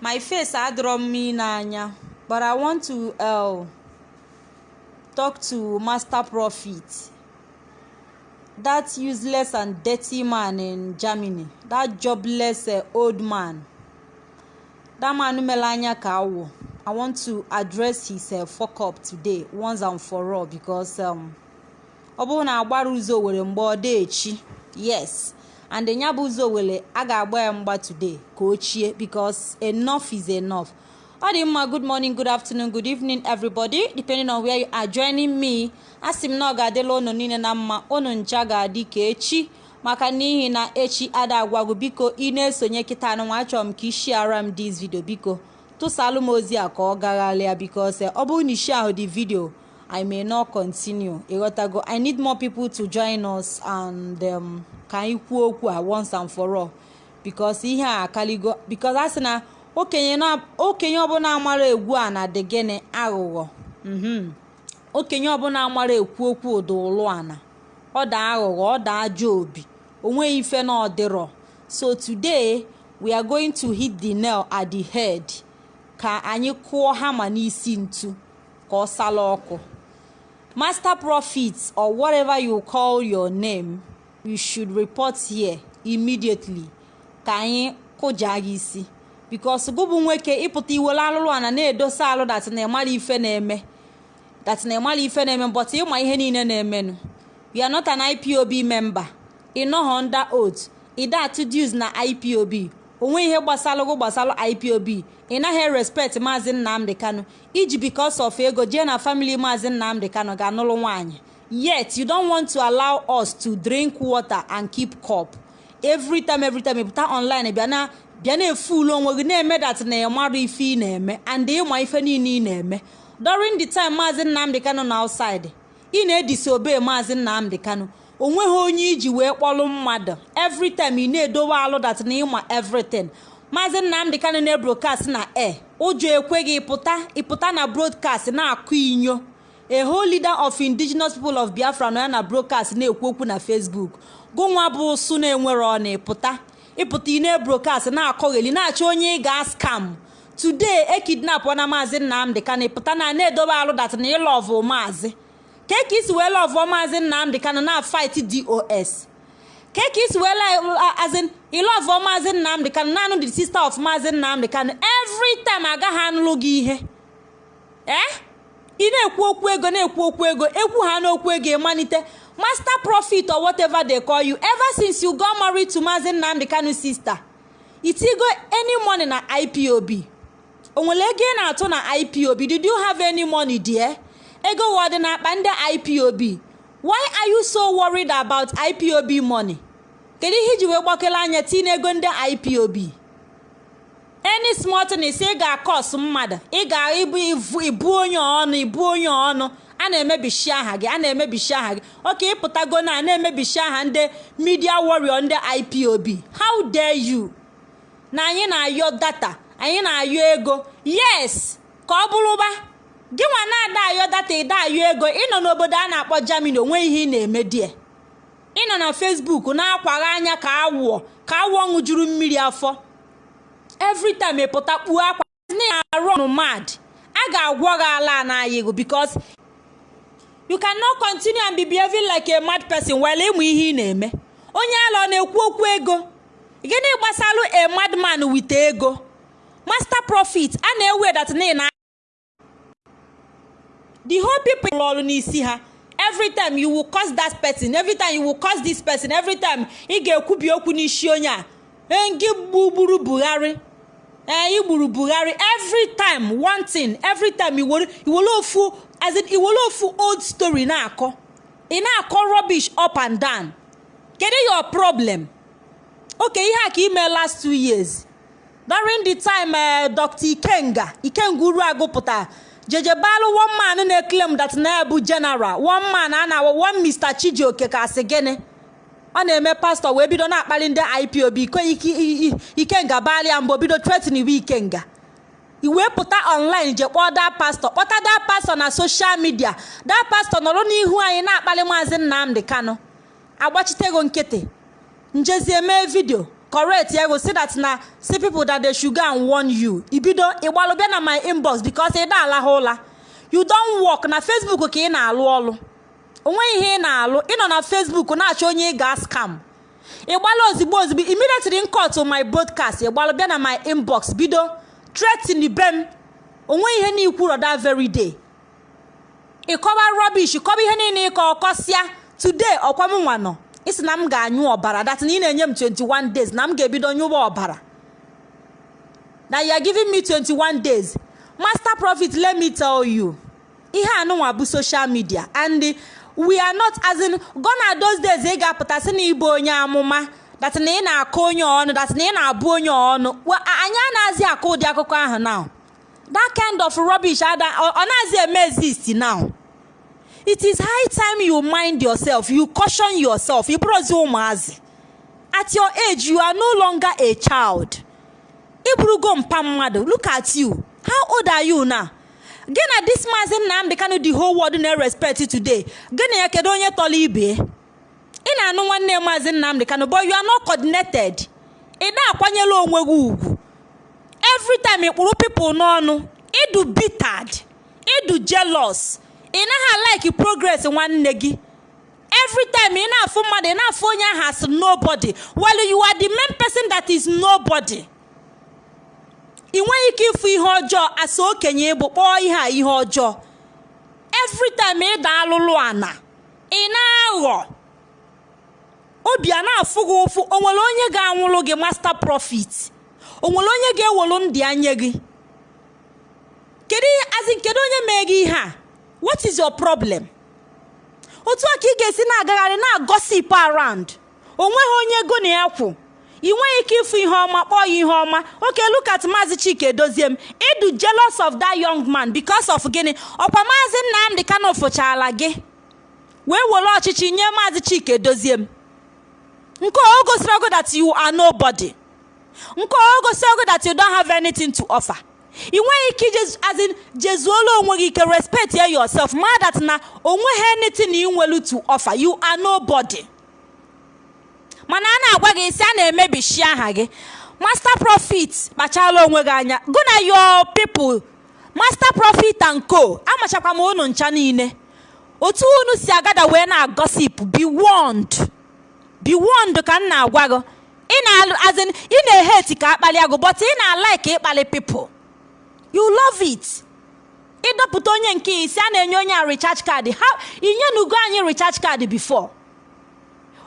my face adọrọ mma n'anya but i want to uh, talk to master prophet. That useless and dirty man in germany. That jobless uh, old man. That man mere anya ka awụ i want to address his uh, fuck up today once and for all because um, ọ bụrụ na agbara ụzọ were mgbe ọ dị echi yes and ya bụ ụzọ were a ga-agba ya mgba today ka o chie because enough is enough. Ọ dị mma good morning good afternoon good evening everybody depending on where you are joining me. Asị m na ọ ga-adịla unu niile na mma unu ncha ga-adị ka echi. Maka n'ihi na echi ada agwagwu biko ị na-esonye kịta anụnwa achọrọ m ka isi ara m dis video biko tụsalụ m ozi a ka ọ gaghalịa because ọ bụrụ na isi ahụ dị video i may not continue. Ịghọtago i need more people to join us and um, ka anyị kwuo okwu a once and for all. Because ihe a akaligo because a sị na okenye ọbụla amara egwu a na dị gịnị? Aghụghọ. Okenye ọbụla amara ekwu okwu ụda ụlụ ana ọ da aghụghọ ọ da ajọ obi o nweghị ife na ọdịrọ so today we are going to hit the nail at the head. Ka anyị kụọ hama n'isi ntu ka ọ sala ọkụ. Master prophet or whatever you call your name you should report here immediately. Ka anyị kụja gị isi. Because gụbụ nwoke ịpụta iwere alụlụ ana na-edosa alụ dat na ịmara ife na-eme. Dat na ịmara ife na-eme but ịma ihe niile na-emenụ. You are not an ipob member. Ị nọghọ under oath. Ị dat dues na ipob onwe ihe gbasara gụ gbasara ipob ị respect maazị nnamdị kano iji because of ego jee na family maazị nnamdị kano ga-anụlụ nwaanyị. Yet you don't want to allow us to drink water and keep cup. Every time every time ịpụta online bịa na bịa na-efulu onwe gị na-eme dat na ịmara ife ị na-eme and ịma ife niile ị na-eme. During the time maazị nnamdị kano na outside ị na-edisobey maazị nnamdị kano o nweghị onye iji wee kpọlụ mmadụ. Every time ị na-edowe alụ dat na ịma everything. Maazị nnamdị kano na-ebrokast na air. Ụjọ ekweghị ịpụta ịpụta na broadcast na-akụ inyo. A whole leader of indigenous people of biafra nọ ya na broadcast na-ekwu okwu na facebook. Gụnwa bụ ụsụ na-enwere ọna ịpụta ịpụta ị na-ebrokast na-akọgheli na-achọ onye ị ga-askam today ekidnap na maazị nnamdị kano ịpụta na na-edobe alụ dat na ịlọvụ maazị. Ka isi wee lọvụọ maazị nnamdị kano na fight dos ka isi wee azin ịlọvụọ maazị nnamdị kano naanụ the sister of maazị nnamdị kano every agaghị anụlụ gị ihe. Ee ị na-ekwu okwu ego na-ekwu okwu ego ekwu ha n'okwu ego ịmalite. Master profit or whatever they call you ever since you got married to maazị nnamdị kano sister itigo any money na ipob o nwere ego ị na-atụ na ipob did you have any money there? Ego wọdị n'akpa ndị ipob why are you so worried about ipob money? Kedu ihe iji wee gbakere anya tinye ego ndị ipob any small thing ị ga-akọs mmadụ. Ị ga ibu onye ọnụ ibu onye ọnụ. A na-emebishi aha gị a na-emebishi aha gị. Oke ịpụtago na na-emebishi aha ndị media warrior ndị ipob how dare you? Na anyị na-ayọ data anyị na-ayọ ego. Yes ka ọ bụrụba. Gị nwa na-ada ayọ data ịda ayọ ego. Ịnọ n'obodo a na-akpọ germany onwe ihe ị na-eme die ịnọ na facebook na-akwagha anya ka awụọ ka awụọ ṅụjuru mmiri afọ. Every time ịpụta kpuo akwa mad. A ga-agwọ gị ala n'anya ego because you cannot continue and be behaving like a mad person while ịmụ ihe ị na-eme. Onye ala ọ na-ekwu okwu ego? Gịnị gbasalụ a madman with ego? Master profit a na-ewe dat na the whole people ọrụ n'isi ha. Every time you will curse that person every time you will curse this person every ị ga-ekwubi okwu n'isi onye a gị gbugburu buhari ee igburu buhari every time one thing every time iwere ofu iwere ofu old story na-akọ. Ị na-akọ rubbish up and down. Kedu your problem? Okay ihe a ka ime last two years. During the time uh, dr. Ikenga ikenga uru agụpụta jejebalụ one man na-eklem that na bụ general one man a na one mr chijioke ka asị gịnị? Ọ na-eme pastọ wee bido na-akpali ndị ipob ikenga balịa mbụ bido tretiniwe ikenga. Iwee pụta online je kpọọ da pastọ. Kpọta da pastọ na soshal midia da pastọ nọrọ n'ihu anyị na-akpali maazị nnamdị kano agbachitego nkịtị. Njezie mee vidio correct ego say that na see people that they should go and warn ibido ịgbalụ bịa na my inbox because ị da alahụ ụla. You don work. Na facebook ka ị na-alụ ọlụ. O nweghị ihe ị na-alụ. Ịnọ na facebook na-achọ onye ị ga scam. Ịgbalụ ozigbo ozigbo. Immediately nkọ to my broadcast. Ịgbalụ bịa na my inbox. Bido threaten be m o nweghị ihe n'ikwuru that very day. Ịkọba rubbish. Kọba ihe niile ịkọ ọkọsịa today ọkwa m nwa nọ. Na m ga-anyụ ọbara. That na ị na-enye m 21 days. Na m ga-ebido nyụwa ọbara. Na you giving me 21 days. Master profit let me tell you. Ihe anụnwa bụ social media. And we are not as in gona those days ị ga-apụta sị na ịbụ onye amụma that na ị na-akọ onye ọnụ that na ị na-abụ onye ọnụ. Anyị anaghịzi akọ ụdị akụkọ ahụ now. That kind of rubbish ọ na-azị eme exist now. It is high time you mind yourself you caution yourself ị bụrụzi ụmụazị. At your age you are no longer a child. Ị bụrụgo mpa mmadụ look at you. How old are you now? Gị na this maazị Nnamdi Kanu the whole world na-respect today? Gị ya kedu onye tọrọ ibe? Ị na-anụ nwanne maazị Nnamdi Kanu but you are not coordinated. Ị na-akwanyere onwe gị ugwu. Every time ị kpụrụ people n'ọnụ ịdụ bittered ịdụ jealous. Ị naghị like progress nwanne gị. Every ị na-afụ mmadụ ị na-afụ onye ahụ as nobody. While you are the main person that is nobody. Ị nweghị ike ịfụ ihe ọjọọ asa okenye ịbụ kpọọ ihe a ihe ọjọọ. Every time ị da alụlụ ana ị na-aghọ. Obi a na-afụ gị ụfụ o nwere onye ga-anwụrụ gị master profit o nwere onye ga-ewelu ndị anya gị? Kedu azin kedu onye mee gị ihe a? What is your problem? Otu a ka ị ga-esi na-agagharị na-agosip around. Onweghị onye ego na ya kwụ. Ị nweghị ike ịfụ ihe ọma kpọọ ya ihe ọma. Oke look at maazị chike dozie m. Ịdụ jealous of that young man because of gịnị? Ọkwa maazị nnamdị kano fụchala gị. Wee were ọchịchị nye maazị chike dozie m. Nke o gosiri ogo that you are nobody. Nke o gosiri ogo that you don't have anything to offer. Ị nweghị ike azin jezuola onwe gị ike respect yourself ma that na o nweghị anything ị nwelu to offer. You are nobody. Mana a na-agwa gị isi a na-emebishi aha gị. Master profit kpachala onwe gị anya. Gụ na your people master profit and co amachakwa m unu ncha niile. Otu unu si agada wee na-agosip be warned. Be warned ka m na-agwa gị. Ị na-eheti ka akpali agụ but ị na-alike ịkpali people. You love it. Ịdọpụta onye nke isi a na-enye onye a recharge card. Ha inyenugo anyị recharge card before.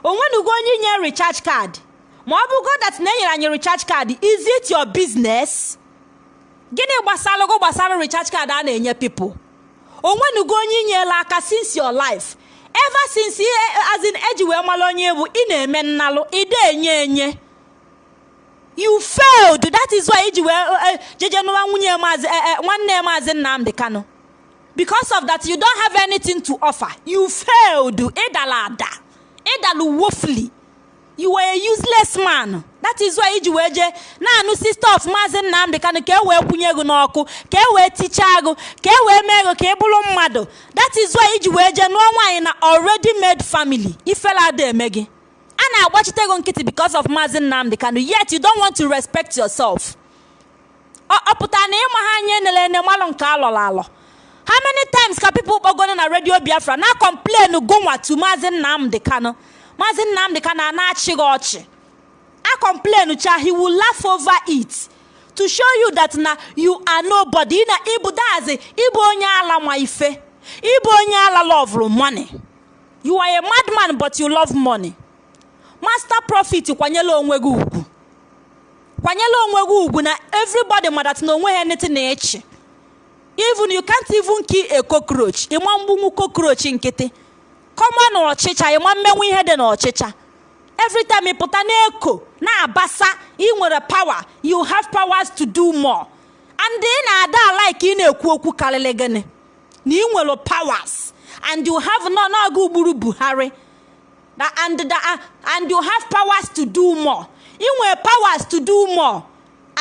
Onwenugo onye inye recharge card? Ma ọ bụgo that na enyere anyị recharge card is it your business? Gịnị gbasara go gbasara recharge card a na-enye people? Onwenugo onye inyela aka since your life? Ever since as in eji wee mara onye bụ ị na-eme nnalụ ide enye enye. You failed that is why iji wee jeje nụwa nwunye maazị nwanne maazị Nnamdi Kanu. Because of that you don't have anything to offer. You failed ịdala ada. Ịdalu woefully you were useless man. That is why iji wee jee na-anụ sister of maazị Nnamdi Kanu ka e wee kwụnye gị n'ọkụ ka e wee tichaa gị ka e wee mee gị ka ị bụrụ mmadụ. That is why iji wee jee nụọ nwaanyị na already made family. Ifela ada eme gị. A na-agbachite ego nkịtị because of maazị Nnamdi Kanu yet you don't want to respect yourself. Ọ pụtara na ịma ha anya enele ene nke alọrọ alọ. How many times ka people kpọgoro na redio Biafra? Na complain gonwa to maazị Nnamdi Kanu. Maazị Nnamdi Kanu a na-achị gị ọchị a complain cha he will laugh over it. To show you that na you are nobody. Na ịbụ dazi ịbụ onye ala ma ife. Ịbụ onye ala love money. You are a madman but you love money. Master profit kwanyela onwe gị ugwu. Kwanyela onwe gị ugwu na everybody ma that na onwe ha anything na echi even you can't even kill a cockroach. Ịma mgbunwu cockroach nkịtị? Kọma na ọchịcha. Ịma mmenwu ihe dị na ọchịcha every time pụta na-eko na-abasa ị nwere power. You have powers to do more. And ị na-ada alike ị na-ekwu okwu karịrị gịnị? Na ị nwere powers. And you have nọ n'oge ugburu Buhari. And and you have powers to do more. Ị nwere powers to do more.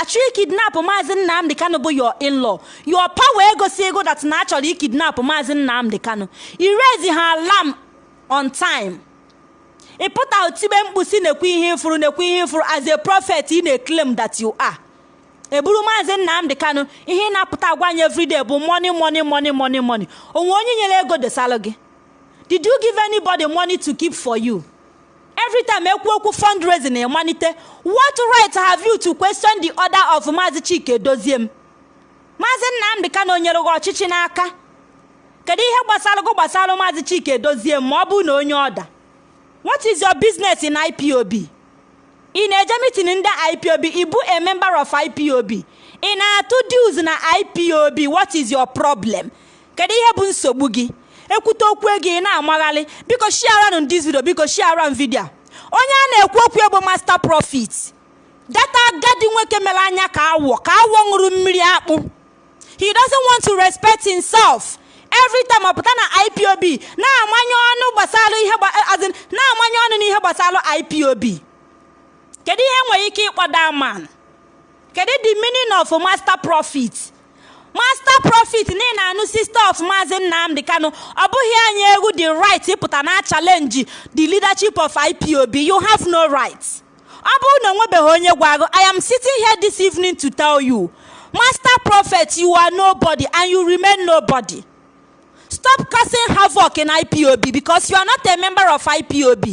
Achọghị kidnap maazị Nnamdi Kanu bụ your in-law. Your power egosi ego that na achọrọ ikidnap maazị Nnamdi Kanu. I raise ha alarm on time. Ị pụta tibe mkpu si nekwe ihe ifuru nekwe ihe ifuru as a prophet ị na-claim that you are. Eburu maazị nnamdị kanụ ihe ị na-apụta agwa anyị everyday bụ money money money money money. Onwe onye nyere ego desalụ gị. Did you give anybody money to keep for you? Every time ekwu okwu fundraising na-emalite what right have you to question the order of maazị chike m? Maazị nnamdị kanụ nyere gị ọchịchị n'aka. Kedu ihe gbasara gị gbasara maazị chike dozie m ma ọ bụrụ na onye ọda? What is your business in ipob ị na-eje mitin ndị ipob ịbụ a member of ipob ị na-atụ dues na ipob what is your problem? Kedu ihe bụ nsogbu gị? Ekwute okwu ego ị na-amagharị. Biko shiaranụ this video. Biko shiara m vidio onye a na-ekwu okwu bụ master profit data agadi nwoke mere anya ka awọ ka awọ ṅụrụ mmiri akpụ. He doesn't want to respect himself. Every time ọ pụta na ipob na-amanye ọnụ gbasara ihe na-amanye ọnụ n'ihe gbasara ipob kedu ihe nwere ike ịkpọda man? Kedu the meaning of master profit master profit na ị na-anụ sister of maazị nnamdị kano ọ bụghị anyị egwu the right ịpụta na challenge the leadership of ipob you have no right ọ bụrụ na onwebeghị onye gwago i am sitting here this evening to tell you master prophet you are nobody and you remain nobody. Stop causing havoc in ipob because you are not a member of ipob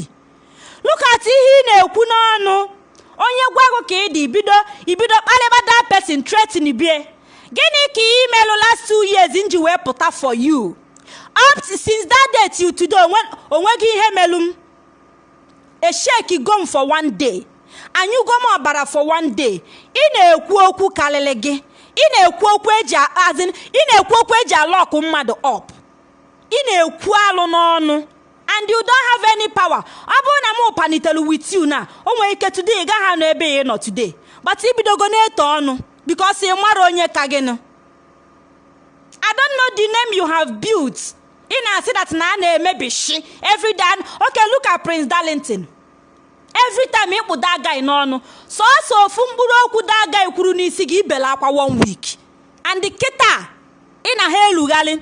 look at ihe ị na-ekwu n'ọnụ. Onye gwago ka ị dị ibido ibido kpalịba that person threaten bie. Gịnị ka ị melụ last two years nji wee pụta for you? Up since that day till today o nweghị ihe melụ m? Esheki gom for one day. Anyụgo m ọbara for one day. Ị na-ekwu okwu karịrị gị. Ị na-ekwu okwu eji azin ị na-ekwu okwu eji alọkụ mmadụ up. Ị na-ekwu alụ n'ọnụ. And you don't have any power. Ọ bụrụ na m panitere with you na o nwere ike today ị gaghị anọ ebe ị nọ today. But ibidogo na-eto ọnụ. Because ị mara onye ka gịnụ? I don't know the name you have built. Ị na-asị that na a na-emebi shi every day. Okay look at Prince Darlington. Every time ịkpụ guy n'ọnụ sọọsọ ofu mkpụrụ okwu guy kwuru n'isi gị ibele akwa one week. And kịta ị na ha elugharị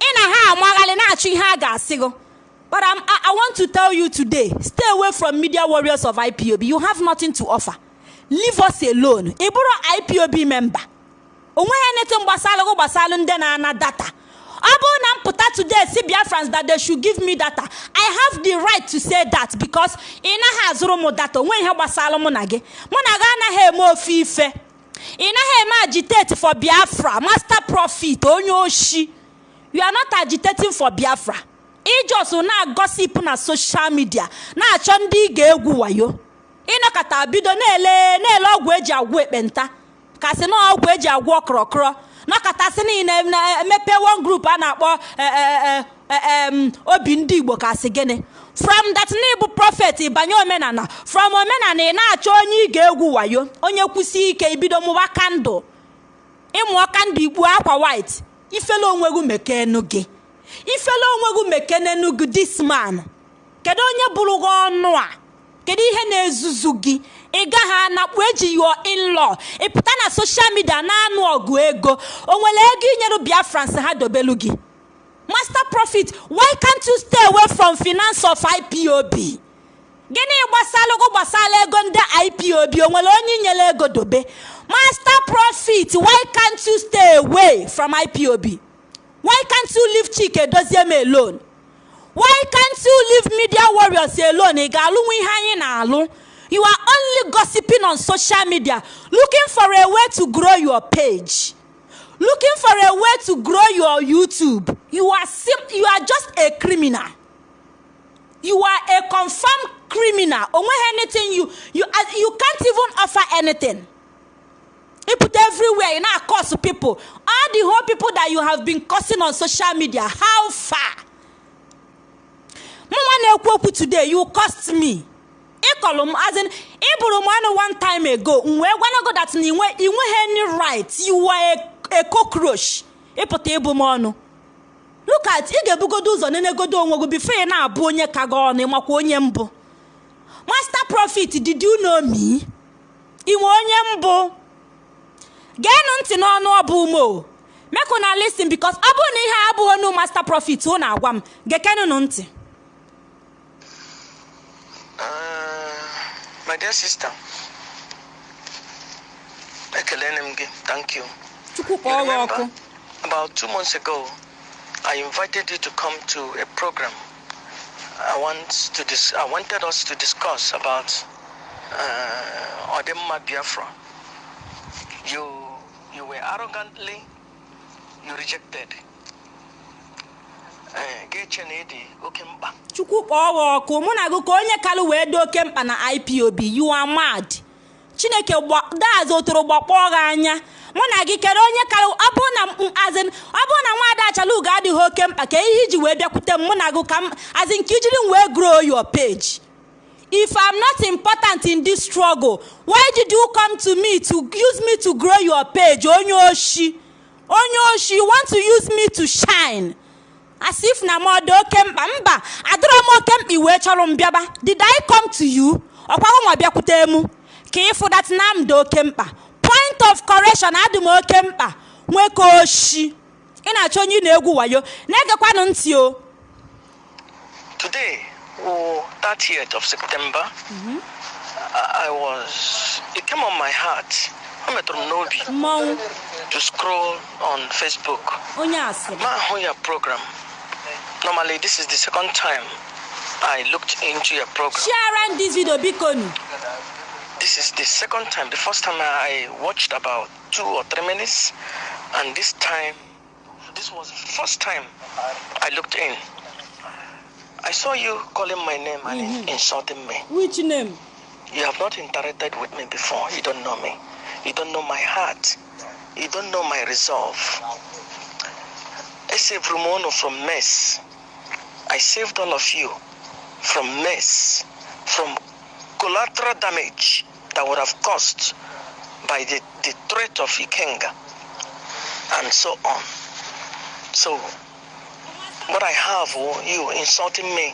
ị na ha amagharị na-achọ ihe a ga-asị gị But I want to tell you today stay away from media warriors of IPOB. You have nothing to offer. Leave us alone. Ị bụrụ IPOB member. o nweghị anything gbasara gị gbasara ndị na-ana data. ọ bụrụ na m pụta today si Biafrans that they should give me data I have the right to say that because ị naghị azụrụ m data onwe ihe gbasara mụ na gị mụ na gị anaghị eme ofe ife ị naghị eme agitate for Biafra master profit onye oshi you are not agitating for Biafra ijos na-agosipụ na social media na-achọ ndị ị ga-egwu wayo ịnọkọta bido na-ele na-ele ọgwụ eji agwọ ekpenta. Kasị na ọgwụ eji agwọ ọkọrọkọrọ nọkọtasị niile na-emepe one group a na-akpọ obi ndị Igbo kasị gịnị? From that ịbụ prọfet banye omenala. From omenala ị na-achọ onye ị ga-egwu wayo onye kwụsị ike ibido mụba kandụl ịmụọ kandụl ikpu akwa white. Ifele onwe gị mekenu gị ifele onwe gị mekenenu gị this man. Kedu onye bụrụ gị ọnụ a? Kedu ihe na-ezuzu gị? Ị gaghị anakpu eji your in-law. Ị pụta na social media na-anụ ọgụ ego. O nwere ego inyere Biafrans ha dobelu gị? Master profit why can't you stay away from finance of IPOB gịnị gbasara gbasara ego ndị IPOB o nwere onye inyere ego dobe? Master profit why can't you stay away from IPOB why can't you leave Chike Doziem alone? Why can't you leave media warriors alone? You are only gossiping on social media looking for a way to grow your page. Looking for a way to grow your YouTube. You are sim you are just a criminal. You are a confirmed criminal. Anything you you you can't even offer anything. You put everywhere you now curse people. All the whole people that you have been cursing on social media how far mụnwa na-ekwu okwu today you cost me. Ịkọlụ m azin ịbụrụ m ọnụ one time ago m wee gwanago that na inweghị any right. You were a cockroach. Ịpụta ịbụ m ọnụ. Look at ị ga-ebugodo ụzọ nenegodo onwe gị before ị na-abụ onye ka gị ọnụ ịmakwa onye mbụ. Master profit did you know me? Inwe onye mbụ. Geenụ ntị n'ọnụ ọbụ ume mekụ na listen because ọ bụrụ na ihe abụghị ọnụ master profit ụ na-agwa m. Gekenụnụ ntị. Uh, my dear sister, ekelene m gị, thank you. You remember, about two months ago, I invited you to come to a program. I want to dis- I wanted us to discuss about uh, Biafra. You you were arrogantly you rejected. Chukwu kpọọ gị ọkụ mụ na gị ka onye kalụ wee dị oke mkpa na ipob you chineke daz otoro gbakpọọ gị anya. Mụ na gị kere onye kalụ ọ na azin ọ na nwaada achalugo adịghị oke mkpa ka ihe iji wee bịakwute m mụ na gị ka m azin ka ijiri m wee grow your page. If i'm not important in this struggle why did you come to me to use me to grow your page onye oshi? Onye oshi you want to use me to shine? As if na m ọ dị oke mkpa. Mba adịrọ m oke mkpa iwee chọrọ m bịaba. Did i come to you? Ọkwago nwa bịakwute mụ. Ka ịfụ dat na m dị oke mkpa. Point of correction adị m oke mkpa. Nweke oshi. Ị na-achọ onye ị na-egwu wayo. Na-egekwanụ ntị o. Today, or 30th of September, I, I was, it came on my heart, I'm at Nobi, mmọnwụ. to scroll on Facebook. onye asịrị My Hoya program. Normally, this is the second time I looked into your program. share this video nu This is the second time. The first time I watched about two or three minutes, and this time, this was the first time I looked in. I saw you calling my name and insulting me. which name You have not interacted with me before. You don't know me. You don't know my heart. You don't know my resolve. I saved Rumono from mess. I saved all of you from mess, from collateral damage that would have caused by the, the threat of Ikenga and so on. So, what I have, oh, you insulting me.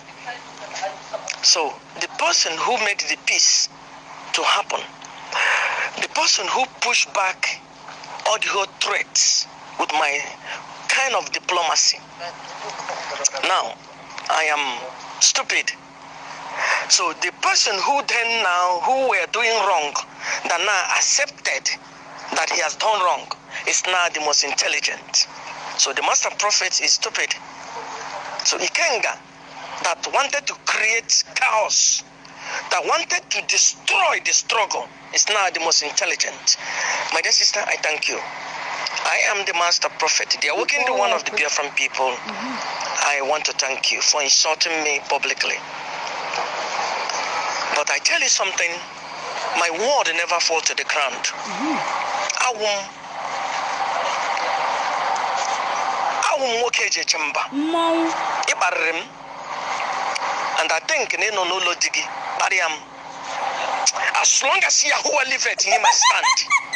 So, the person who made the peace to happen, the person who pushed back all the whole threats with my kind of diplomacy. Now, I am stupid. So the person who then now, who were doing wrong, that now accepted that he has done wrong, is now the most intelligent. So the master prophet is stupid. So Ikenga, that wanted to create chaos, that wanted to destroy the struggle, is now the most intelligent. My dear sister, I thank you. I am the master prophet, the awakened one of the Biafran people. I want to thank you for insulting me publicly. But I tell you something, my word never fall to the ground. I won't. m nwoke eji eche mba ị kparịrị m and I think na ị nọ n'ụlọ di gị kparịa m as long as Yahuwah liveth in my stand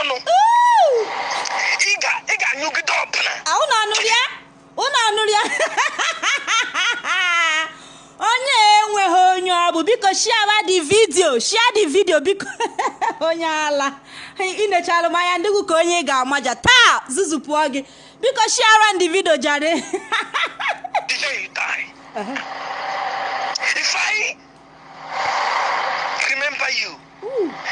ọnụ ị ga- ị ga-anyụgide ọbụla unu anụrụ ya unu anụrụ ya onye enweghị onye ọ bụ biko shiara di vidio shia di vidio biko. Onye ala. Inechalụ m anya ndịgụ ka onye ị ga-amaja. Taa zuzupụọ gị. Biko shiara di vidio jare. Die. If I remember you,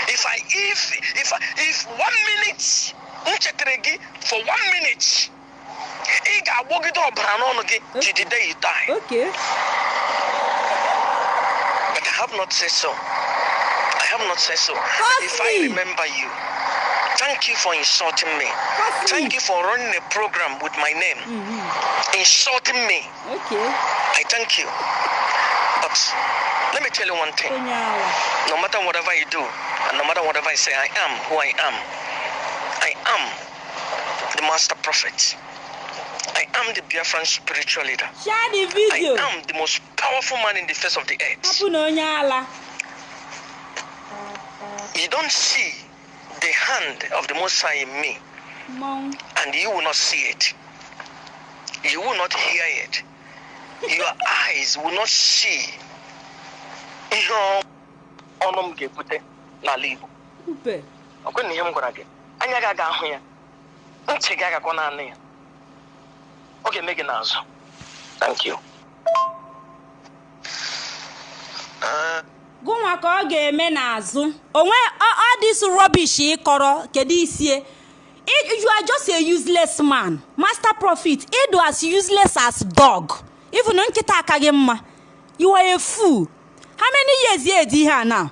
if I if if if one minute m chetara gị for one minute ị ga-agbọgide ọbara n'ọnụ gị till the day you die. okay But I have not said so. I have not said so. Trust If I me. remember you, thank you for insulting me. Trust me. Thank you for running a program with my name, insulting me. okay I thank you. But let me tell you one thing. No matter whatever you do, and no matter whatever I say, I am who I am. I am the master prophet. I am the Biafran spiritual leader. shia di I vidio am the most powerful man in the face of the earth. You don't see the hand of the Most High in me, mmọnwụ and you will not see it. You will not hear it. Your eyes will not see. Ihe ọnụ m ga-ebute n'ala Igbo. upe ọ kwere na ihe m gwara gị. Anya gị aga ahụ ya. Ntị gị agakwa naanị ya. Ọ ga-eme gị n'azụ. Thank you. Gụnwa ka ọ ga-eme n'azụ. Onwe ọ dis rubbish ịkọrọ. Kedu isie? You are just a useless man. Master prophet ịdụ as useless as dog. Even nkịta akaghị mma you are a fool. How many years ya edi ihe a now?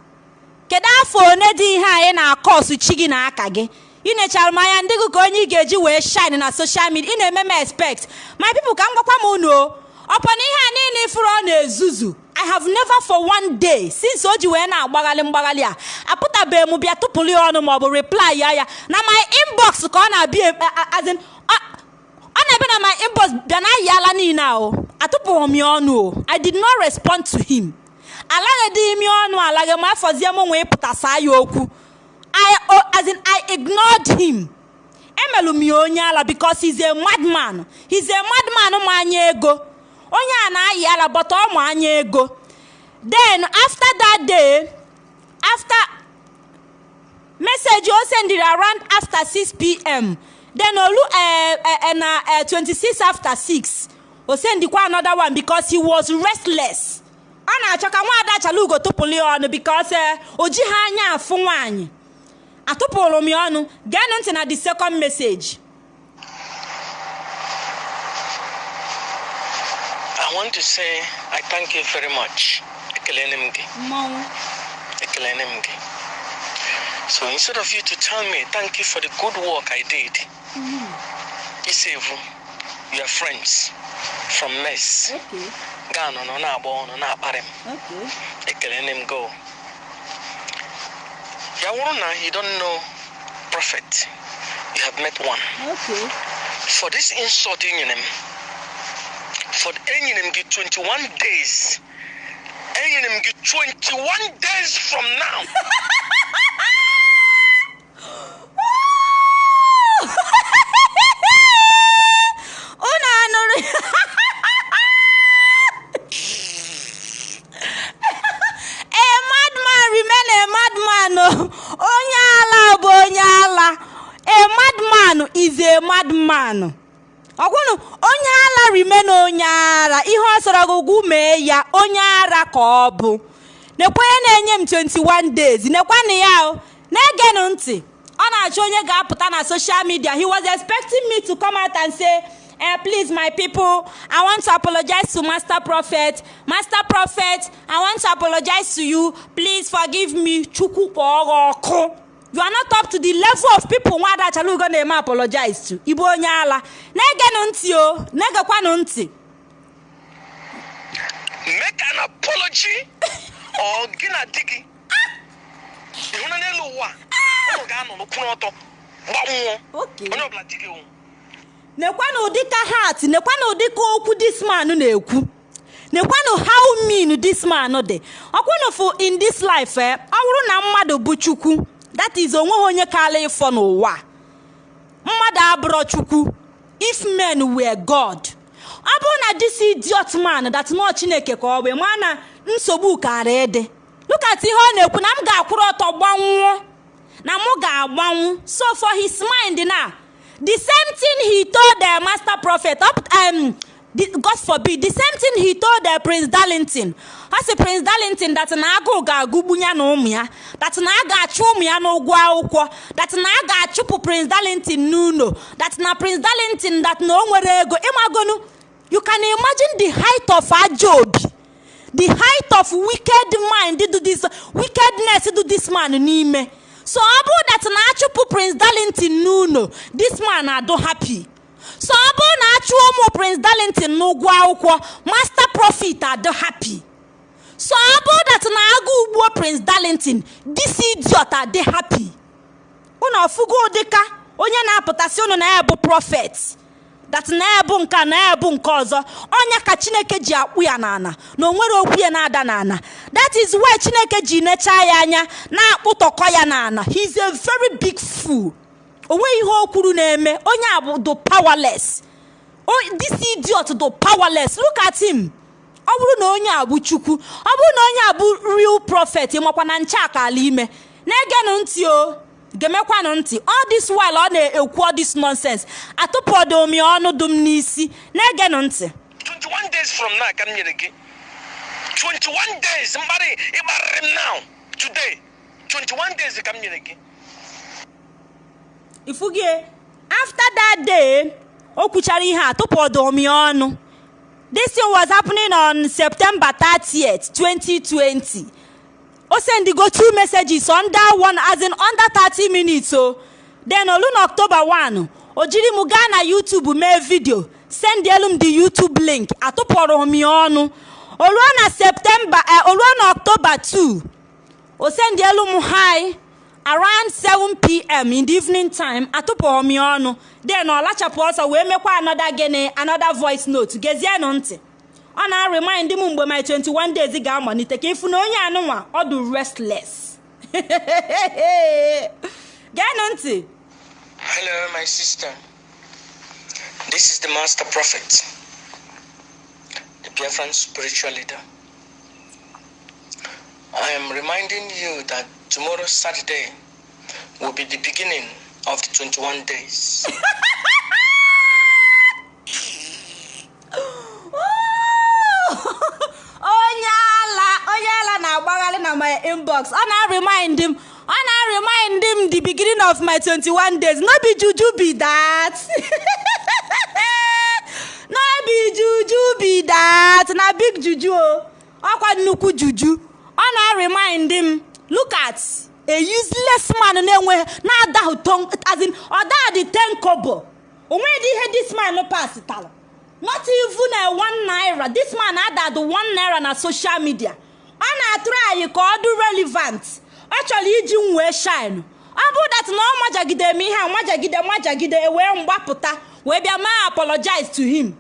Kedu afọ one dị ihe a ị na-akọsụ chi gị na aka gị ị nechara m anya ndị gị ka onye ị ga-eji wee shine na social media. Ị na-eme m expect. My people ka m gwakwa m unu o na ihe a niile ifuru ọ na-ezuzu i have never for one day since o ji wee na-agbaghalị mgbaghalị a apụtabeghị m bịa tụpụrụ ya ọnụ maọbụ reply ya ya. Na my inbox ka ọ na-abịa e- na-ebe na my inbox bịa na ayala niile a o atụpụghị m ya i did not respond to him. Alaghịdị ime ọnụ alaghị ma afọzie m nwee ya okwu I, oh, as in, I ignored him. Emelu m ya onye ala because he's a madman. He's a madman ma anya ego. Onye a na-ayị ala but ọ ma anya ego. Then after that day after message o sendiri around after 6 pm then olu uh, uh, na uh, 26 after 6 o sendikwa another one because he was restless ọ na-achọ ka nwaada chalugo tụpụrụ ya ọnụ because o ji ha anya afụ nwaanyị atụpụrụ m ya ọnụ geenụ ntị na the second message I want to say I thank you very much. Ekelene m gị. Ekelene m gị. So instead of you to tell me thank you for the good work I did, Isevu, your friends from mess, okay gaa nọ nọ na-agba ọnụ na-akparị m. okay Ekelene m go. Ya wụrụ na you don't know prophet, you have met one. okay For this insult enyere m, for enyere m gị 21 days, enyere m gị 21 days from now. a madman ọkwụnụ onye ala remain onye ara. Ihe ọ sọrọ gị mee ya onye ara ka ọ bụ. Nekwa na-enye m 21 days. Nekwanụ ya na-egenụ ntị. Ọ na-achọ onye ga-apụta na social media. He was expecting me to come out and say eh, please my people i want to apologize to master prophet. Master prophet i want to apologize to you. Please forgive me. Chukwu kpọọ ọkụ. You are not up to the level of people nwada achalugo na-eme apologize to ibu onye ala na-egenụ ntị o na-egekwanụ ntị Make an apology or gị na di gị. Ịhụ na n'elu ụwa, ụmụ ga-anọ n'ụkwụrụ ọtọ gbanwụọ. Okay. Onye ọbụla di gị nwụ. nekwanụ ụdịka heart nekwanụ ụdịka okwu this man na-ekwu nekwanụ how mean this man dị ọkwụnụ fụ in this life eh, ọ bụrụ na mmadụ bụ chukwu that is o nweghị onye kaala ịfọ n'ụwa. Mmadụ abụrọ chukwu if men were god. Ọ bụrụ na this idiot man that nọ chineke ka ọ bụ ma na nsogbu kara ịdị look at ihe ọ na-ekwu na m ga-akwụrụ ọtọ gbanwụọ na mụ ga-agbanwu. So for his mind now the same thing he told the master prophet um god forbid the same thing he told the prince darlington. Ọ sị prince darlington that na agụụ ga-agụgbu ya na ụmụ ya that na a ga-achụ ụmụ ya n'ụgwọ akwụkwọ that na a ga-achụpụ prince darlington n'ụlọ that na prince darlington that na o nwere ego. Ịmagonu you can imagine the height of ajọ obi the height of wicked mind do this wickedness do this man n'ime. So ọ bụrụ that na achụpụ prince darlington n'ụlọ this man adụ happy so ọ bụrụ na achụ ụmụ prince darlington n'ụgwọ akwụkwọ master profit adụ happy. So ọ bụrụ that na agụ ugbuo prince darlington this idiot adị happy. Unu ọfụgo ụdịka onye na-apụtasị unu na ya bụ prọfet dat na ya bụ nke na ya bụ nke ọzọ ọnya ka chineke ji akpụ ya n'ana na o okwu ya na-ada n'ana that is why chineke ji nechaa ya anya na-akpụtọkọ ya n'ana he is a very big fool. O nweghị ihe o kwuru na-eme. Onye a bụ do powerless. This idiot do powerless. Look at him. Ọ bụrụ na onye a bụ chukwu ọ bụrụ na onye a bụ real prophet makwa na nche akala ime. Na-egenụ ntị o gemekwanụ ntị. All this while ọ na-ekwu all this nonsense. Ya ọnụ dum n'isi. Na-egenụ ntị. 21 days from now ka m nyere gị. 21 days mkparị ịkparịrị m now. Today. 21 days ka m nyere gị. Ifugie after that day o kwuchara ihe a m ya ọnụ. This thing was happening on september 30th 2020 o sendigo two messages under one as in under 30 minutes o. Then olu na october 1 o jiri m gaa na youtube mee vidio sendielu m the youtube link atụpụrụ m ya ọnụ. Oluo na september eh, oluo na october 2 o sendielu m hi. Around 7 pm in the evening time atụpụrụ m ya ọnụ then ọ lachapụ ọsọ wee mekwa another gịnị another voice note. Gezienụ ntị ọ na-remind m mgbe my 21 days ga-amalite ka ịfụ na onye anụnwa ọ dị restless. Geenụ ntị Hello, my sister. This is the Master Prophet, the Biafran spiritual leader. I am reminding you that tomorrow, Saturday, will be the beginning of the 21 days. onye ala onye ala na-agbagharị na my inbox. Ọ na-remind m ọ na-remind m the beginning of my 21 days. No be juju be that. No be juju be that. Na big juju o. Ọkwa nnukwu juju. Ọ na-remind m look at a useless man na-enwe na-adahụ ton as in ọ daghị ten kobo. Onwedị ihe this man pasitara not even a one naira. This man added one naira na social media. Ọ na-atụrụ anyị ka ọ dị relevant. Ọ chọrọ iji m wee shine. Ọ bụ that na ọ majagide m ihe a majagide majagide wee mgbapụta wee bịa ma apologize to him.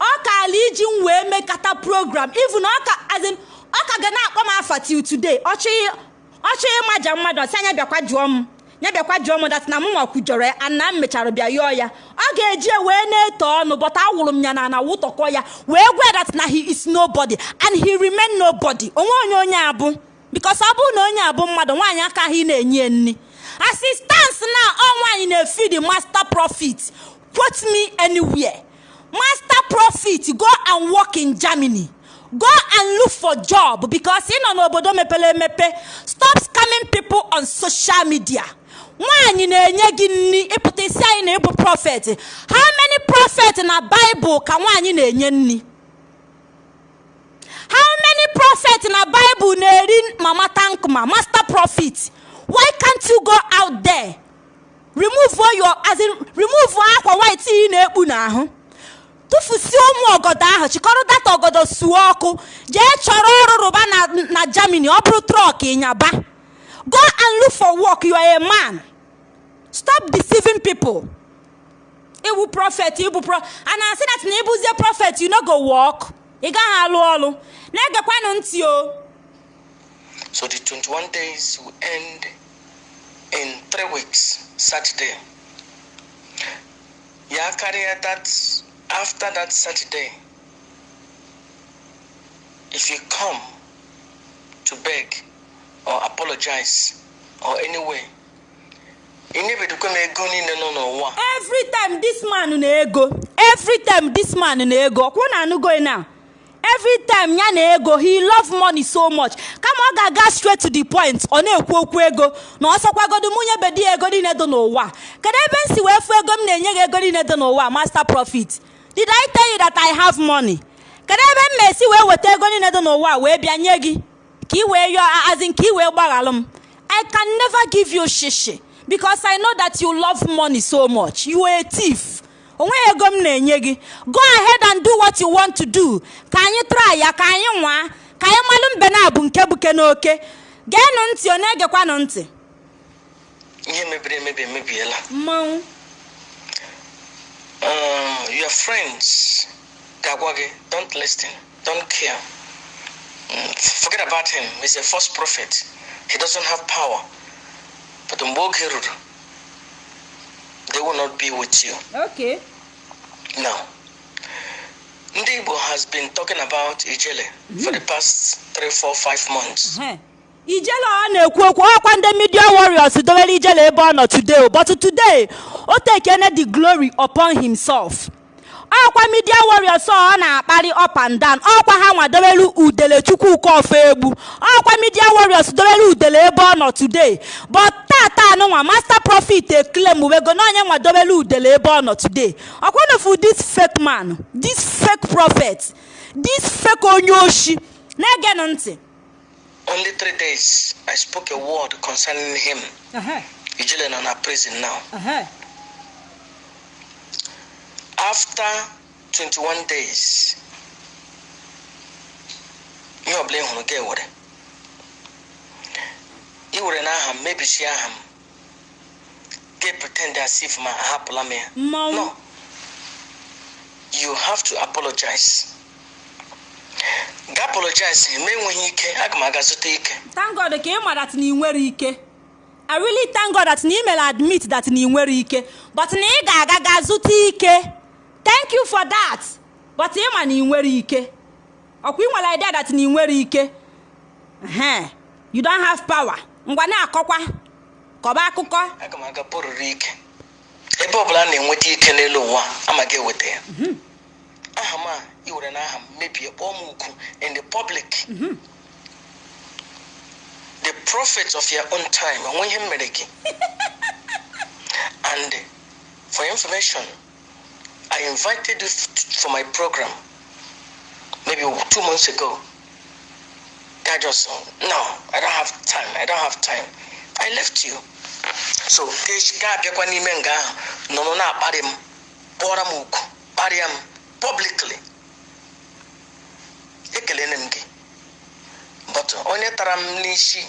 Ọ kaala iji m wee mekata program. Even ọ ka ga na-akpọ m afa till today. Ọ chọọ ịmaja mmadụ ọ sị anya bịakwa jụọ m. Ya bịakwa jụọ m dat na m kwujọrọ ya ana m mechara bịa yọọ ya. Ọ ga-eji wee na-eto ọnụ bọta awụrụ m ya na ana wụtọkọ ya wee gwa dat na he is nobody and he remain nobody. Onwe onye onye abụ bikos ọ bụrụ na onye abụ mmadụ nwaanyị akaghị na-enye nni assistance na ọ nwaanyị na-efi the master profit quote me anywhere. Master profit go and work in germany. Go and look for job because ị nọ n'obodo mepere emepe stop scamming people on social media. Nwaanyị na-enye gị nri ịpụta isi anyị na ịbụ prọfet how many prophet na bible ka nwaanyị na-enye nri? How many prophet na bible na-eri mama tankma master prophet? Why can't you go out there? Remove your as in remove akwa white ị na-ekpu n'ahụ. Tụfusie ụmụ ọgọdọ ahụ chịkọrọ data ọgọdọ suo ọkụ jee chọrọ ọrụ rụba na na germany ọ bụrụ trọk ịnyaba go and look for work you are a man. Stop deceiving people. Ịbụ prophet ịbụ pro a na-asị that na ịbụzie prophet you no go work. Ị gaghị alụ ọrụ na-egekwanụ ntị o. So the 21 days will end in three weeks, Saturday. Yeah, carry that after that Saturday. If you come to beg or apologize or any way, inebedukwa m ego niile nọ n'ụwa every time this man na-ego every time this man na-ego ọkwụ na anụgo na every time ya na ego he love money so much kama ọ ga-aga straight to the point ọ na-ekwu okwu ego na ọ sọkwagodo mụnye bedi ego niile dị n'ụwa kedu ebe m si wee fụ ego m na-enye gị ego niile dị n'ụwa master profit did i tell you that i have money? Kedu ebe m ma-esi wee weta ego niile dị n'ụwa wee bịa nye gị? Ka ị wee yọọ azin ka ị wee gbaghalụ m. I can never give you shishi because i know that you love money so much. You are a thief. Onweghị ego m na-enye gị. Go ahead and do what you want to do. Ka anyị try ya ka anyị nwaa. Ka anyị malụ mbe na abụ nke buke n'oke. Geenụ ntị ọ na-egekwanụ ntị? Ihe mebiri emebi emebiela. Mmanwụ. Um, your friends ga-agwa don't listen don't care. Mm, forget about him. He's a false prophet. He doesn't have power. But oge they will not be with you. Okay. Now Ndibo has been talking about ijele for the past three four five months. Ehe. Ijele ọ na-ekwu okwu ọkwa ndị media warriors dowere ijele ebe ọ nọ today but today o tekene the glory upon himself. Ọkwa midia warriors ọ na-akparị up and down ọkwa ha nwa dobelu udele chukwuka ofe egbu ọkwa midia warriors dobelu udele ebe ọ nọ today but tata anụnwa master profit eklem wego na onye udele ebe ọ nọ today. Ọkwanofu this fake man this fake prophet this fake onye oshi na-egenụ ntị. Only three days I spoke a word concerning him. Ijele nọ na prison now. After 21 days, ihe ọbụla ị hụrụ gị ewere. Ị were n'aha m mebisi aha m. Gị pretend as if ma ahapụla m ya. No. You have to apologize. Ga apologize ma enweghị ike aga m aga zụta ike. thank god ka ị ma that na ị nwere ike. I really thank god that na ị mere admit that na ị nwere ike. But na ị ga-aga ga zụta ike. Thank you for that. But ị ma na ị nwere ike. Ọkwa ị nwere idea that na ị nwere ike. You don't have power. Ngwa na-akọkwa. Kọba akụkọ. Aga m aga bụrụrụ ike. Ebe ọbụla a na-enweta ike n'elu ụwa amaghị eweta ya. Aha m a iwere n'aha m mebie kpọọ m ukwu in the public. Mm-hmm. The prophet of your own time onwe ihe m mere gị and for information i invited you for my program maybe two months ago. I just no i don't have time i don't have time. I left you. So ka abịakwa n'ime nga ahụ nọrọ na-akparị m kpọrọ m ukwu kparịa m publicly. Ekelene m gị. But onye tara m n'isi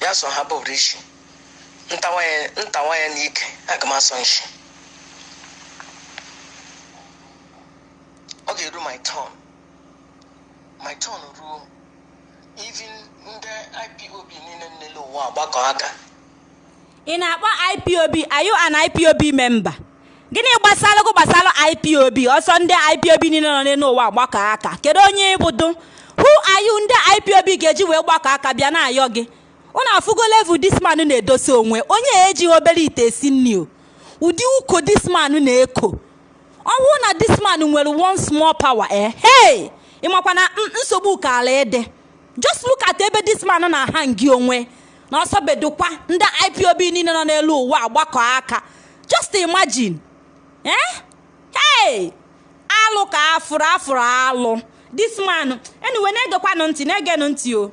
ya so ha bụrụ isi. Ntawa n'ike aga nshi. Ọ ga-eru my turn. My turn ruo even ndị ipob niile n'elu ụwa agbakọ aka. Ị na-akpọ ipob are you an ipob member? Gịnị gbasara gụ gbasara ipob ọsọ ndị ipob niile nọ n'elu ụwa gbakọ aka. Kedu onye ịbụdo who are you? Ndị ipob ga-eji wee gbakọ aka bịa na-ayọ gị. Unu afụgo level this man na-edosa onwe. Onye ejighị obere ite esi nri o. Ụdị uko this man na-eko. Ọnwụ na this man nwere one small power eh? Ịmakwa na nsogbu ka ala ede. Just look at ebe this man na-aha ngị onwe. Na ọsọ bedokwa ndị ipob niile nọ n'elu ụwa agbakọ aka. Just imagine. Eh? Hey! Alụ ka afụrụ afụrụ alụ. This man anyway na-egekwanụ ntị na-egenụ ntị o.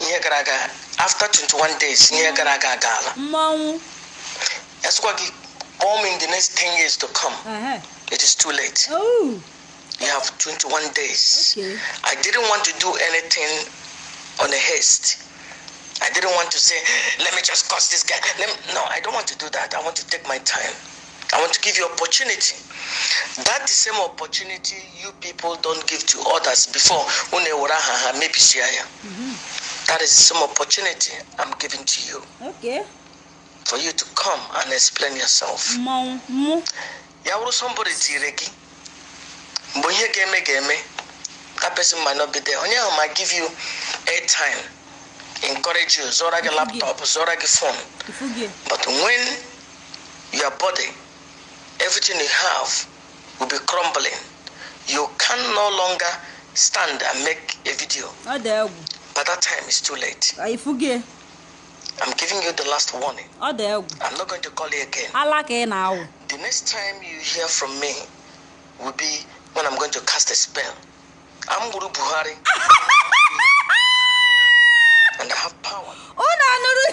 Ihe gara aga after 21 days ihe gara aga agaala. Mmọnwụ. Ya sịkwa gị kpọọ m in the next 10 years to come. It is too late. Oh, you have 21 days. Okay. i didn't want to do anything on a haste. I didn't want to say let me just curse this guy. Let me, no i don't want to do that. I want to take my time i want to give you opportunity. That the same opportunity you people don't give to others before ya that is same opportunity i'm giving to you. Okay. for you to come and explain yourself. Mụ ya wụrụ somebody tiri gị mgbe ihe ga-eme ga-eme that person might not be there. Onye ahụ ma give you airtime encourage you zụọra gị laptop zụọra gị phone but when your body everything you have will be crumbling. You can no longer stand and make a video. Ọ dị egwu by that time it's too late. I'm giving you the last warning. Ọ dị egwu i'm not going to call you again. Ala ka ị na-awụ The next time you hear from me will be when I'm going to cast a spell. I'm Guru Buhari. and I have power. unu anụrụ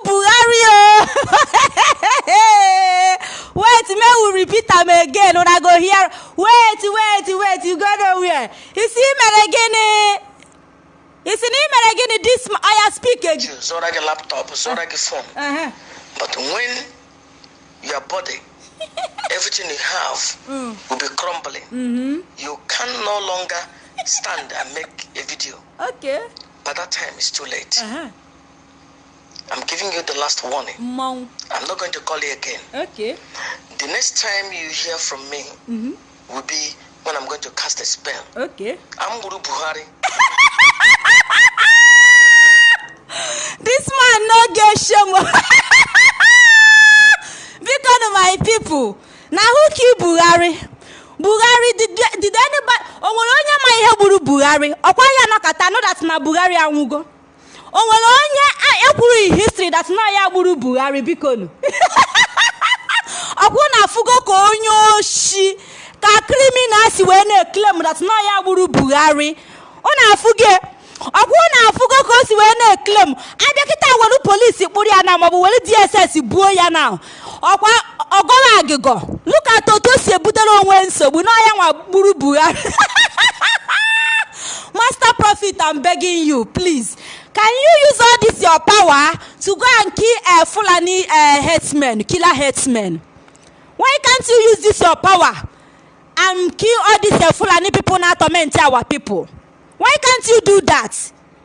ọ buhari o wait may we repeat am again una go hear wait wait wait you go nowhere isi mere gịnị isi na ị mere gịnị this ma- oya speak again You Zora your laptop, Zora your phone. Uh-huh. But when your body, everything you have, will be crumbling, you can no longer stand and make a video. okay By that time, it's too late. Uh-huh. I'm giving you the last warning. mmọnwụ I'm not going to call you again. okay The next time you hear from me will be when I'm going to cast a spell. okay I'm Guru Buhari. this man no get shame my people. Na who kill buhari? Buhari did, did anybody o nwere onye ma ihe gburu buhari? Ọkwa ya nọkọta no that na buhari anwụgo o nwere onye a- ekwuru in history that na ya gburu buhari bikonu ọkwụ na afụgo ka onye oshi ka criminal si wee na-eklem that na ya gburu buhari. Ọ na-afụgo ọkwụ na afụgo ka o si wee na-eklem abịa kịta were polisi kpụrụ ya na maọbụ were dss buo ya na. Ọkwa ọgọrọ agịgọ. Luka otu o si ebutere onwe nsogbu na ọya nwa gburu buhari. Master prophet i'm begging you please. Can you use all this your power to go and kill uh, fulani uh, herdsmen killer herdsmen why can't you use this your power and kill all these uh, fulani people na torment our people? Why can't you do that?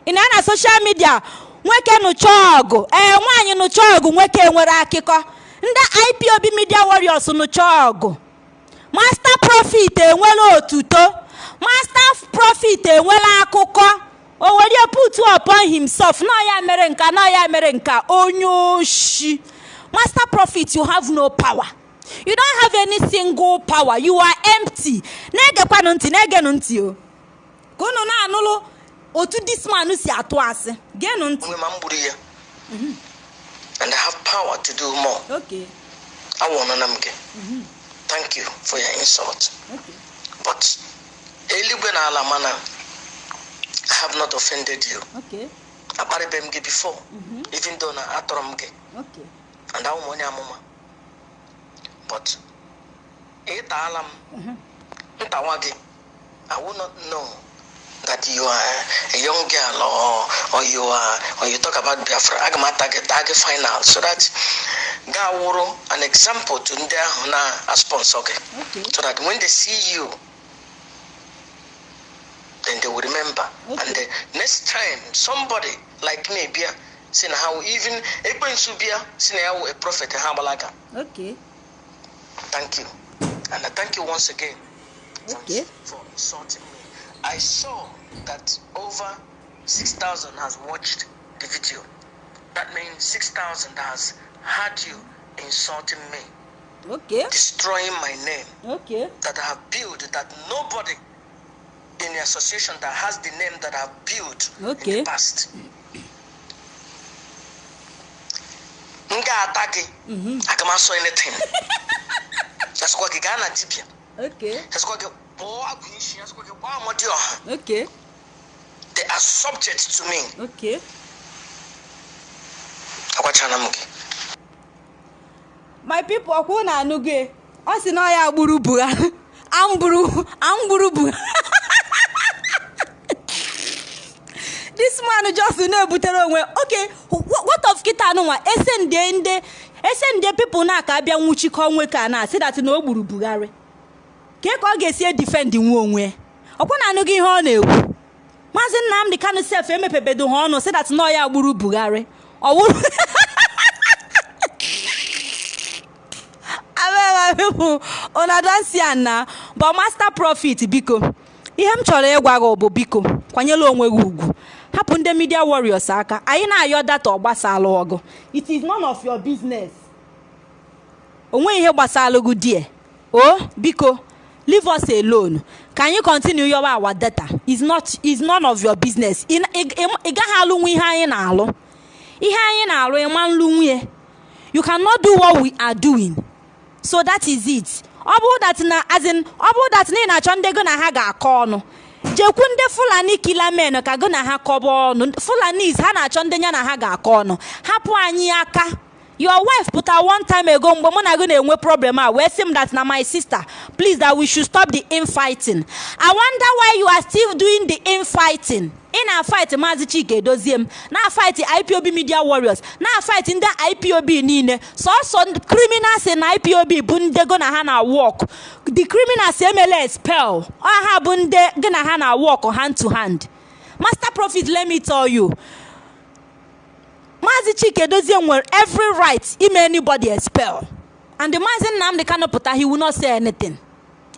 Na na social media nwoke nụcha ọgụ ee nwaanyị nụcha nwoke nwere akụkọ ndị ipob media warriors nụcha master prophet enwela otuto master prophet enwela akụkọ. O were put upon himself. Na ya mere nka na ya mere nka. Onye oshi. Master prophet you have no power. You don't have any single power. You are empty. Na-egekwanụ ntị na-egenụ ntị o. Ka unu na-anụlụ otu this man si atụ asị. Genụ ntị. And I have power to do more. okay Awọnụna m gị. Thank you for your insult. okay But eluigwe na ala mana. I have not offended you. okay Akparịbe m gị before. Even though na atọrọ m gị. okay And ahụ m onye amụma. But ịtaala m ntawa gị. I will not know that you are a young girl or or you are or you talk about Biafra. Aga m ata gị taa gị final so that ga wụrụ an example to ndị ahụ na sponsor gị. okay so that when they see you, then they will remember. Okay. And the next time somebody like me bia saying how even eh, Ekwensu bia saying how a prophet eh, Habalaga. okay Thank you. And I thank you once again Okay. for insulting me. I saw that over 6,000 has watched the video. That means 6,000 has heard you insulting me, okay destroying my name. okay that I have built that nobody in the association that has the name that I've built in Okay. the past. M ga-ata gị aga m asọ anything. Asịkwa gị gaa na dibịa okay. Asịkwa gị kpọọ agụ isi asịkwa gị gbaa amadi ọha okay. They are subject to me. Okay. Agwachana m gị my people ọkwụ na anụgo e. ọ sị na ọ ya gburu buhari amburu amburu buhari this man just na-ebutere onwe. Wh- what of kita anụnwa? Ese nde nde ese nde people na aka abịa nwụchikọ nwoke a na asị dat na o gburu buhari. Ka ka ọ ga-esi edifendi nwa onwe? Ọkwa na anụghị ihe ọ na-ekwu. Maazị nnamdị kanụ sef emepebedo ha ọnụ sị dat na ya gburu buhari. Ọ wụrụ pipo una na but master profit biko ihe m chọrọ ịgwa gị bụ biko kwanyela onwe gị ugwu. Ndị media warriors aka anyị na-ayọ data ọgbasala ọgụ. It is none of your business. Onwe ihe gbasara gị die o biko leave us alone. Ka anyị continue yọwa our data. Is not is none of your business. Ị gaghị alụnwu ihe anyị na-alụ. Ihe anyị na-alụ ịma nlu nwunye you cannot do what we are doing. So that is it. Ọ bụrụ that na as in ọ bụrụ that na ị na-achọ ndị gị na ha ga-akọ ọnụ jekwu ndị fulani kila men ka gị na ha kọba ọnụ. Fulanis ha na-achọ ndị ya na ha ga-akọ ọnụ. Hapụ anyị aka. Your wife pụta one time ago mgbe mụ na gị na-enwe problem a wee sị m that na my sister please that we should stop the infighting. I wonder why you are still doing the infighting. Ị na-fight maazị chike edozie m na-fight ipob media warriors na-fight ndị ipob niile. Sọsọ criminals na ipob bụ ndị go na ha na work. The criminals emela expel ọ ha bụ ndị gị na ha na work hand to hand. Master prophet let me tell you. Maazị Chike Dozie nwere every right ime anybody expel and Maazị Nnamdi Kanu pụta he will not say anything.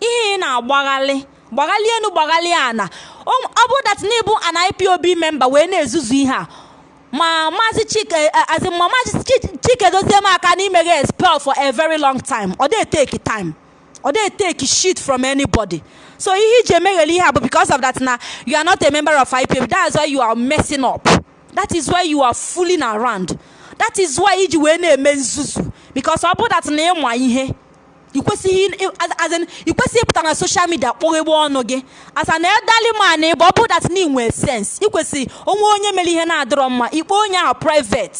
Ihe ị na-agbaghalị gbaghalị enu gbaghalị ana ọ ọ bụ that na ịbụ an IPOB member wee na-ezuzu ihe a ma maazị chike as in ma maazị Chi- chike dozie m aka n'ime gị expel for a very long time. Ọ dey take time. Ọ dey take shit from anybody. So ihe iji emeghele ihe a bụ because of that na you are not a member of IPOB that's why you are messing up. That is why you are fooling around. That is why iji wee na-eme nzuzu. Because ọ bụ that na ịma ihe ikwesịghị ikwesịghị ịpụta na social media kpọghegbe ọnụ gị asa na edali man bụ ọ bụ that na inwe sense. Ikwesị onwe onye mere ihe na-adịrọ mma ikpe onye ahụ private.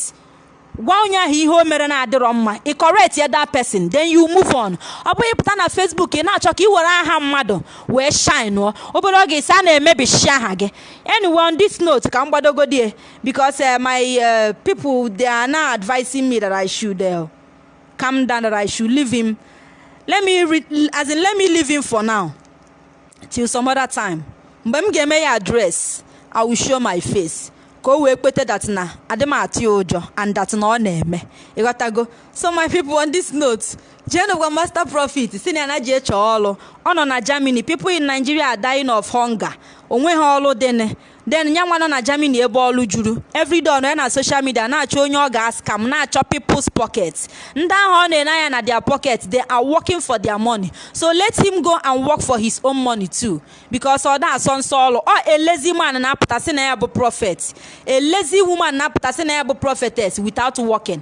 Gwa onye ahụ ihe o mere na-adịrọ mma. Ị correct that person then you move on. Ọ bụghị ịpụta na facebook ị na-achọ ka ị were aha mmadụ wee shine ọ. Obere oge isi a na-emebishi aha gị. Anyway on this note ka m gbadogodi because uh, my uh, people they are now advising me that I should uh, calm down that I should leave him. Let me re- as in let me leave him for now. Till some other time. Mgbe m ga-eme ya address i will show my face. Ka o wee kpete that na adị atụ ya ụjọ and that na ọ na-eme. Ịghọtago so my people on this note jeenụ gwa master profit si na ya na ji eche ọ nọ na germany. People in nigeria are dying of hunger. Onwe ha ọlụ dịnị. Then ya nwa nọ na germany ebe ọlụ juru. Everyday ọ nọ ya na social media na-achọ onye ọ ga-askam na-achọ people's pockets ndị ahụ ọ na-ene anya na their pocket they are working for their money. So let him go and work for his own money too. Because ọ na-asọ nsọ ọlụ. Ọ lazy man na-apụta sị na ya bụ prophet. Lazy woman na-apụta sị na ya bụ prophetess without working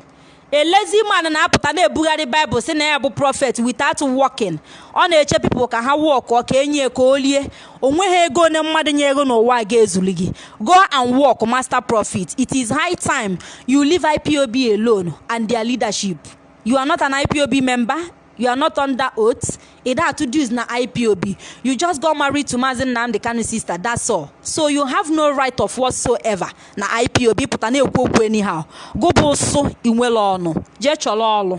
lazy man na-apụta na-ebugharị baịbụl sị na ya bụ prophet without working ọ na-eche pipụl ka ha wọkụ ka enye ka o lie. Onweghị ego onye mmadụ nye ego n'ụwa ga-ezuli gị. Go and work master profit it is high time you leave ipob alone and their leadership. You are not an ipob member you are not under oath. Ị da atụ dues na ipob you just got married to Maazị Nnamdi Kanu sister that's all. So you have no right of whatsoever na ipob pụta na-ekwu okwu anyhow. Gụbụ ụsụ inwere ọnụ. Jee chọrọ ọlụ.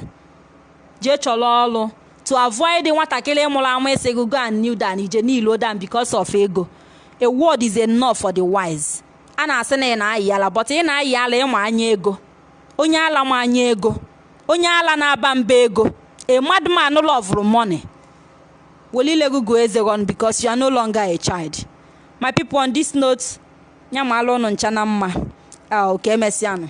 Jee chọrọ ọlụ. To avoid nwatakịrị mụrụ amụ isi gị go and kneel down. Ije niile down because of ego. A word is enough for the wise. A na-asị na ị na-ayị ala but ị na-ayị ala ịma anya ego. Onye ala ma anya ego. Onye ala na-aba mba ego. A madman love money. Welile gị go eze gị ọnụ because you are no longer a child. My people on this note ncha na mma ka emesịanụ